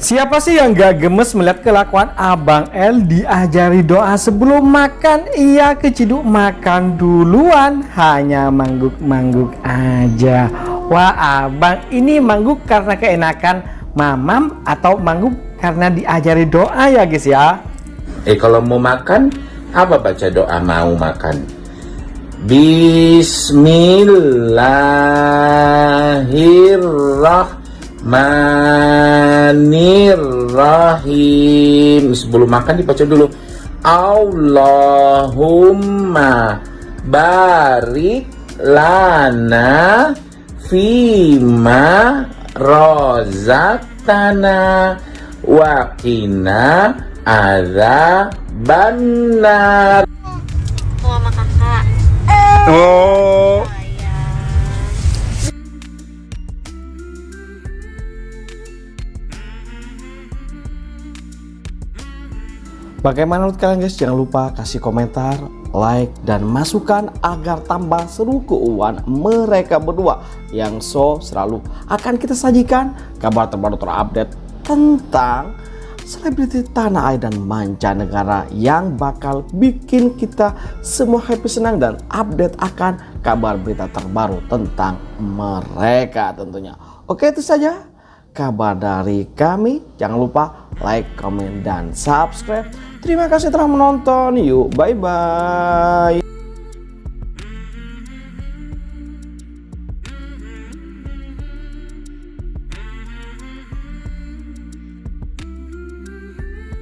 Siapa sih yang gak gemes melihat kelakuan Abang L diajari doa sebelum makan Ia keciduk makan duluan Hanya mangguk-mangguk aja Wah abang ini mangguk karena keenakan mamam Atau mangguk karena diajari doa ya guys ya Eh kalau mau makan apa baca doa mau makan? Bismillahirrahmanirrahim. Sebelum makan dibaca dulu. Allahumma barik lana fima rozatana wakina ada benar mau sama kakak Oh Bagaimana menurut kalian guys? Jangan lupa kasih komentar, like, dan masukan agar tambah seru keuangan mereka berdua yang so selalu akan kita sajikan kabar terbaru terupdate tentang selebriti tanah air dan mancanegara yang bakal bikin kita semua happy senang dan update akan kabar berita terbaru tentang mereka tentunya. Oke itu saja kabar dari kami. Jangan lupa like, comment, dan subscribe. Terima kasih telah menonton. Yuk, bye-bye.